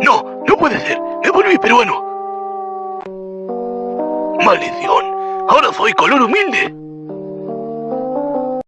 No, no puede ser. Me volví peruano. Maldición. Ahora soy color humilde.